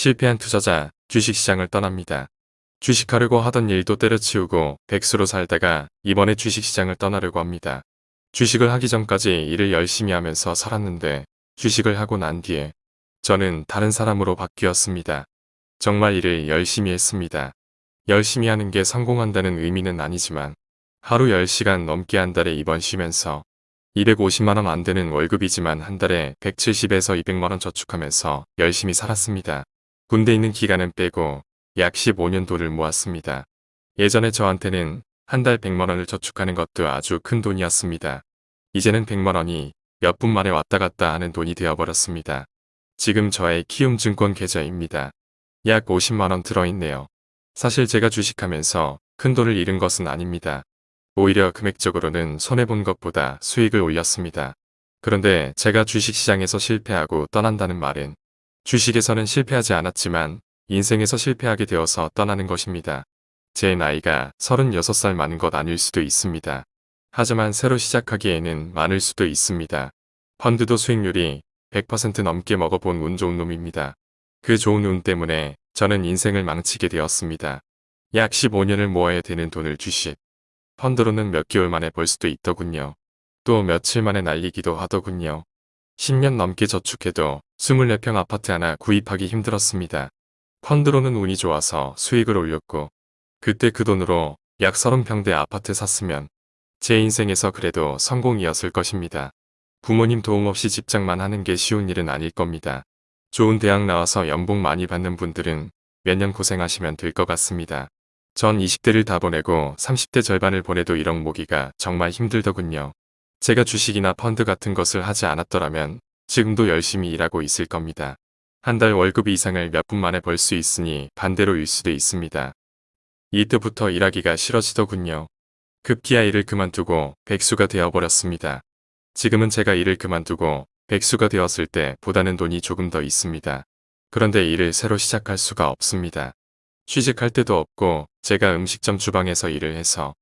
실패한 투자자 주식시장을 떠납니다. 주식하려고 하던 일도 때려치우고 백수로 살다가 이번에 주식시장을 떠나려고 합니다. 주식을 하기 전까지 일을 열심히 하면서 살았는데 주식을 하고 난 뒤에 저는 다른 사람으로 바뀌었습니다. 정말 일을 열심히 했습니다. 열심히 하는 게 성공한다는 의미는 아니지만 하루 10시간 넘게 한 달에 입원 쉬면서 250만원 안 되는 월급이지만 한 달에 170에서 200만원 저축하면서 열심히 살았습니다. 군대 있는 기간은 빼고 약 15년 돈을 모았습니다. 예전에 저한테는 한 달 100만원을 저축하는 것도 아주 큰 돈이었습니다. 이제는 100만원이 몇 분 만에 왔다 갔다 하는 돈이 되어버렸습니다. 지금 저의 키움증권 계좌입니다. 약 50만원 들어있네요. 사실 제가 주식하면서 큰 돈을 잃은 것은 아닙니다. 오히려 금액적으로는 손해본 것보다 수익을 올렸습니다. 그런데 제가 주식시장에서 실패하고 떠난다는 말은 주식에서는 실패하지 않았지만 인생에서 실패하게 되어서 떠나는 것입니다. 제 나이가 36살 많은 것 아닐 수도 있습니다. 하지만 새로 시작하기에는 많을 수도 있습니다. 펀드도 수익률이 100% 넘게 먹어본 운 좋은 놈입니다. 그 좋은 운 때문에 저는 인생을 망치게 되었습니다. 약 15년을 모아야 되는 돈을 주식. 펀드로는 몇 개월 만에 벌 수도 있더군요. 또 며칠 만에 날리기도 하더군요. 10년 넘게 저축해도 24평 아파트 하나 구입하기 힘들었습니다. 펀드로는 운이 좋아서 수익을 올렸고 그때 그 돈으로 약 30평대 아파트 샀으면 제 인생에서 그래도 성공이었을 것입니다. 부모님 도움 없이 집장만 하는 게 쉬운 일은 아닐 겁니다. 좋은 대학 나와서 연봉 많이 받는 분들은 몇 년 고생하시면 될 것 같습니다. 전 20대를 다 보내고 30대 절반을 보내도 1억 모기가 정말 힘들더군요. 제가 주식이나 펀드 같은 것을 하지 않았더라면 지금도 열심히 일하고 있을 겁니다. 한 달 월급 이상을 몇 분 만에 벌 수 있으니 반대로일 수도 있습니다. 이때부터 일하기가 싫어지더군요. 급기야 일을 그만두고 백수가 되어버렸습니다. 지금은 제가 일을 그만두고 백수가 되었을 때 보다는 돈이 조금 더 있습니다. 그런데 일을 새로 시작할 수가 없습니다. 취직할 때도 없고 제가 음식점 주방에서 일을 해서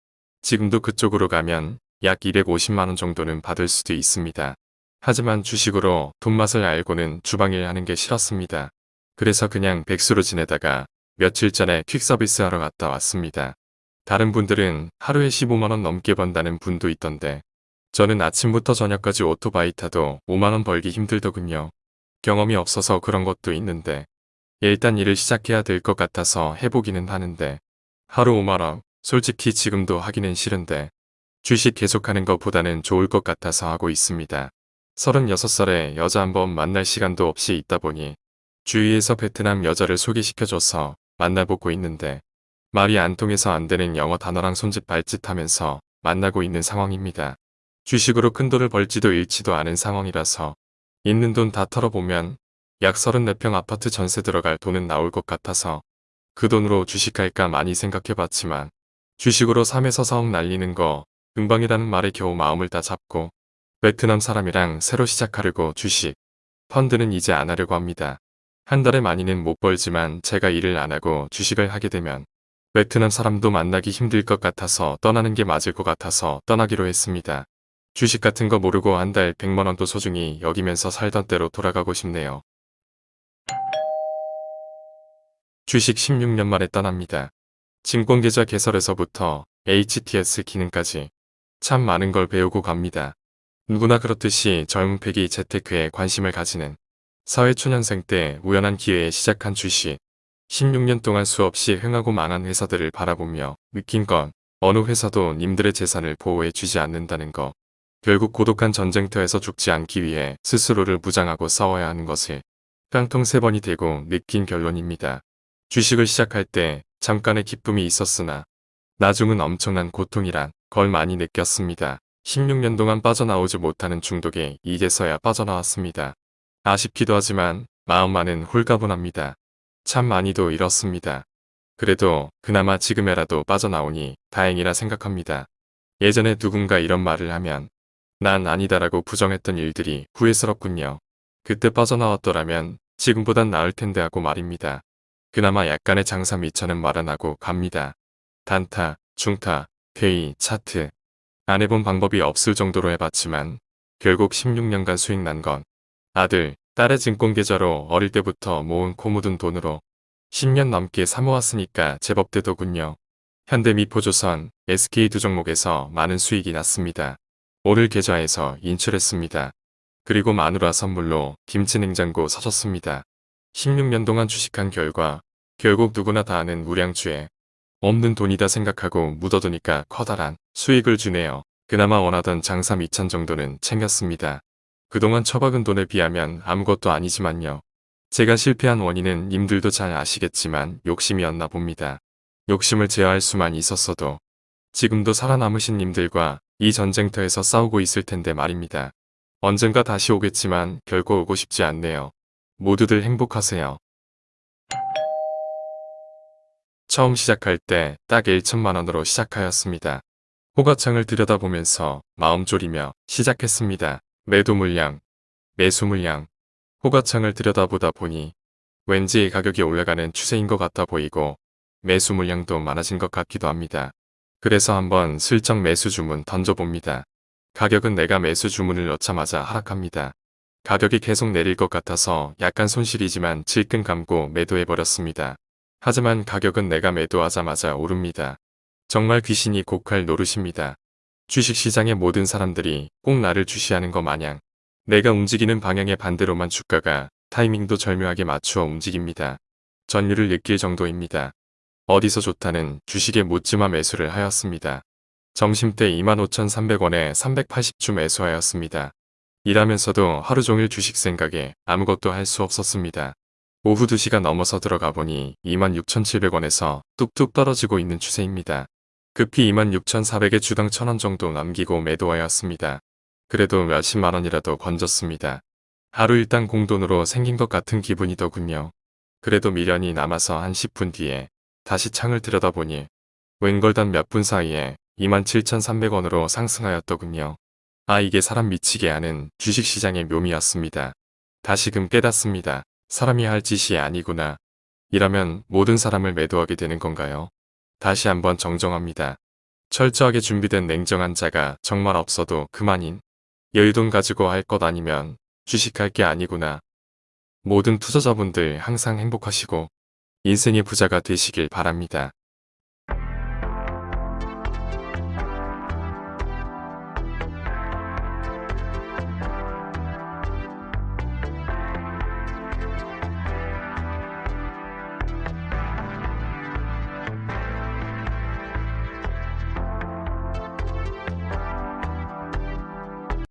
지금도 그쪽으로 가면 약 250만원 정도는 받을 수도 있습니다. 하지만 주식으로 돈맛을 알고는 주방일 하는 게 싫었습니다. 그래서 그냥 백수로 지내다가 며칠 전에 퀵서비스 하러 갔다 왔습니다. 다른 분들은 하루에 15만원 넘게 번다는 분도 있던데 저는 아침부터 저녁까지 오토바이 타도 5만원 벌기 힘들더군요. 경험이 없어서 그런 것도 있는데 일단 일을 시작해야 될 것 같아서 해보기는 하는데 하루 5만원 솔직히 지금도 하기는 싫은데 주식 계속하는 것보다는 좋을 것 같아서 하고 있습니다. 36살에 여자 한번 만날 시간도 없이 있다 보니 주위에서 베트남 여자를 소개시켜줘서 만나보고 있는데 말이 안 통해서 안 되는 영어 단어랑 손짓 발짓 하면서 만나고 있는 상황입니다. 주식으로 큰 돈을 벌지도 잃지도 않은 상황이라서 있는 돈 다 털어보면 약 34평 아파트 전세 들어갈 돈은 나올 것 같아서 그 돈으로 주식할까 많이 생각해봤지만 주식으로 3에서 4억 날리는 거 금방이라는 말에 겨우 마음을 다 잡고 베트남 사람이랑 새로 시작하려고 주식, 펀드는 이제 안 하려고 합니다. 한 달에 많이는 못 벌지만 제가 일을 안 하고 주식을 하게 되면 베트남 사람도 만나기 힘들 것 같아서 떠나는 게 맞을 것 같아서 떠나기로 했습니다. 주식 같은 거 모르고 한 달 100만원도 소중히 여기면서 살던 때로 돌아가고 싶네요. 주식 16년 만에 떠납니다. 증권계좌 개설에서부터 HTS 기능까지 참 많은 걸 배우고 갑니다. 누구나 그렇듯이 젊은 팩이 재테크에 관심을 가지는 사회초년생 때 우연한 기회에 시작한 주식 16년 동안 수없이 흥하고 망한 회사들을 바라보며 느낀 건 어느 회사도 님들의 재산을 보호해 주지 않는다는 거. 결국 고독한 전쟁터에서 죽지 않기 위해 스스로를 무장하고 싸워야 하는 것을 깡통 세 번이 되고 느낀 결론입니다. 주식을 시작할 때 잠깐의 기쁨이 있었으나 나중은 엄청난 고통이란 걸 많이 느꼈습니다. 16년 동안 빠져나오지 못하는 중독에 이제서야 빠져나왔습니다. 아쉽기도 하지만 마음만은 홀가분합니다. 참 많이도 잃었습니다. 그래도 그나마 지금에라도 빠져나오니 다행이라 생각합니다. 예전에 누군가 이런 말을 하면 난 아니다라고 부정했던 일들이 후회스럽군요. 그때 빠져나왔더라면 지금보단 나을 텐데 하고 말입니다. 그나마 약간의 장사 미천은 마련하고 갑니다. 단타, 중타, 회의, 차트. 안 해본 방법이 없을 정도로 해봤지만 결국 16년간 수익 난 건 아들, 딸의 증권계좌로 어릴 때부터 모은 코 묻은 돈으로 10년 넘게 사모았으니까 제법 되더군요. 현대미포조선, SK 두 종목에서 많은 수익이 났습니다. 오늘 계좌에서 인출했습니다. 그리고 마누라 선물로 김치냉장고 사줬습니다. 16년 동안 주식한 결과 결국 누구나 다 아는 우량주에 없는 돈이다 생각하고 묻어두니까 커다란 수익을 주네요. 그나마 원하던 장사 2천 정도는 챙겼습니다. 그동안 처박은 돈에 비하면 아무것도 아니지만요. 제가 실패한 원인은 님들도 잘 아시겠지만 욕심이었나 봅니다. 욕심을 제어할 수만 있었어도 지금도 살아남으신 님들과 이 전쟁터에서 싸우고 있을 텐데 말입니다. 언젠가 다시 오겠지만 결코 오고 싶지 않네요. 모두들 행복하세요. 처음 시작할 때 딱 1천만 원으로 시작하였습니다. 호가창을 들여다보면서 마음 졸이며 시작했습니다. 매도 물량, 매수 물량, 호가창을 들여다보다 보니 왠지 가격이 올라가는 추세인 것 같아 보이고 매수 물량도 많아진 것 같기도 합니다. 그래서 한번 슬쩍 매수 주문 던져봅니다. 가격은 내가 매수 주문을 넣자마자 하락합니다. 가격이 계속 내릴 것 같아서 약간 손실이지만 질끈 감고 매도해버렸습니다. 하지만 가격은 내가 매도하자마자 오릅니다. 정말 귀신이 곡할 노릇입니다. 주식시장의 모든 사람들이 꼭 나를 주시하는 것 마냥 내가 움직이는 방향의 반대로만 주가가 타이밍도 절묘하게 맞추어 움직입니다. 전율을 느낄 정도입니다. 어디서 좋다는 주식에 묻지마 매수를 하였습니다. 점심때 25,300원에 380주 매수하였습니다. 일하면서도 하루 종일 주식 생각에 아무것도 할 수 없었습니다. 오후 2시가 넘어서 들어가 보니 26,700원에서 뚝뚝 떨어지고 있는 추세입니다. 급히 26,400에 주당 1,000원 정도 남기고 매도하였습니다. 그래도 몇십만 원이라도 건졌습니다. 하루 일당 공돈으로 생긴 것 같은 기분이더군요. 그래도 미련이 남아서 한 10분 뒤에 다시 창을 들여다보니 웬걸단 몇 분 사이에 27,300원으로 상승하였더군요. 아 이게 사람 미치게 하는 주식시장의 묘미였습니다. 다시금 깨닫습니다. 사람이 할 짓이 아니구나. 이라면 모든 사람을 매도하게 되는 건가요? 다시 한번 정정합니다. 철저하게 준비된 냉정한 자가 정말 없어도 그만인 여유돈 가지고 할 것 아니면 주식할 게 아니구나. 모든 투자자분들 항상 행복하시고 인생의 부자가 되시길 바랍니다.